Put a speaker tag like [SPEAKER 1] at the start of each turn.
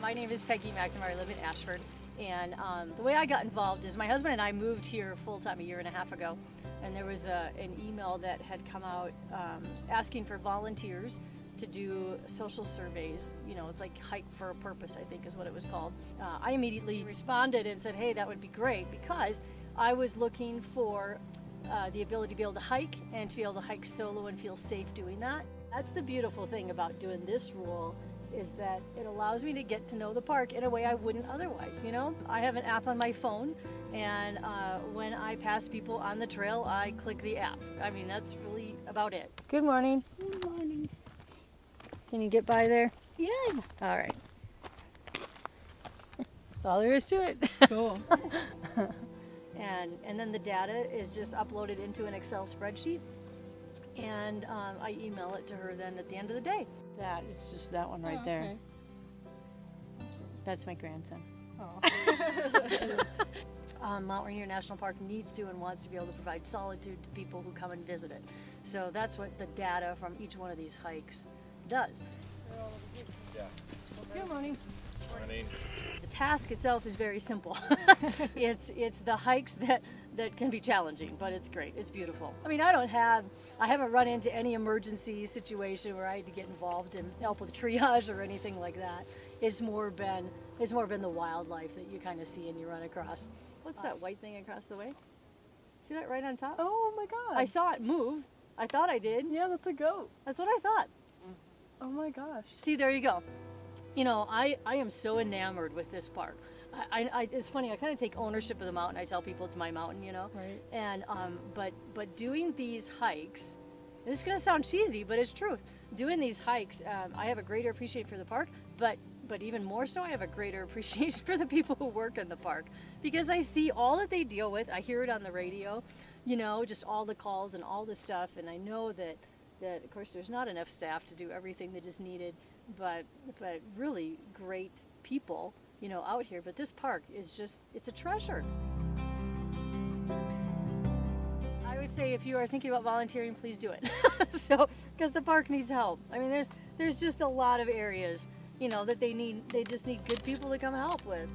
[SPEAKER 1] My name is Peggy McNamara. I live in Ashford. And um, the way I got involved is my husband and I moved here full time a year and a half ago. And there was a, an email that had come out um, asking for volunteers to do social surveys. You know, it's like Hike for a Purpose, I think is what it was called. Uh, I immediately responded and said, hey, that would be great because I was looking for uh, the ability to be able to hike and to be able to hike solo and feel safe doing that. That's the beautiful thing about doing this rule is that it allows me to get to know the park in a way I wouldn't otherwise. You know, I have an app on my phone, and uh, when I pass people on the trail, I click the app. I mean, that's really about it. Good morning.
[SPEAKER 2] Good morning.
[SPEAKER 1] Can you get by there?
[SPEAKER 2] Yeah.
[SPEAKER 1] All right. That's all there is to it.
[SPEAKER 2] Cool.
[SPEAKER 1] and and then the data is just uploaded into an Excel spreadsheet, and um, I email it to her then at the end of the day. That is just that one right
[SPEAKER 2] Oh,
[SPEAKER 1] there.
[SPEAKER 2] okay.
[SPEAKER 1] That's my grandson.
[SPEAKER 2] Oh.
[SPEAKER 1] um, Mount Rainier National Park needs to and wants to be able to provide solitude to people who come and visit it. So that's what the data from each one of these hikes does.
[SPEAKER 3] Yeah.
[SPEAKER 1] Good morning.
[SPEAKER 3] Morning.
[SPEAKER 1] The task itself is very simple. it's it's the hikes that that can be challenging, but it's great. It's beautiful. I mean, I don't have I haven't run into any emergency situation where I had to get involved and help with triage or anything like that. It's more been it's more been the wildlife that you kind of see and you run across. What's that white thing across the way? See that right on top?
[SPEAKER 2] oh my god.
[SPEAKER 1] I saw it move. I thought I did.
[SPEAKER 2] yeah, that's a goat.
[SPEAKER 1] That's what I thought.
[SPEAKER 2] Oh my gosh.
[SPEAKER 1] See, there you go. You know, I, I am so enamored with this park. I, I, it's funny. I kind of take ownership of the mountain. I tell people it's my mountain. You know.
[SPEAKER 2] Right.
[SPEAKER 1] And um, but but doing these hikes, this is gonna sound cheesy, but it's truth. Doing these hikes, um, I have a greater appreciation for the park, but but even more so, I have a greater appreciation for the people who work in the park because I see all that they deal with. I hear it on the radio, you know, just all the calls and all the stuff, and I know that that of course there's not enough staff to do everything that is needed, but but really great people, you know, out here. But this park is just it's a treasure. I would say if you are thinking about volunteering, please do it. so, because the park needs help. I mean, there's there's just a lot of areas, you know, that they need. They just need good people to come help with.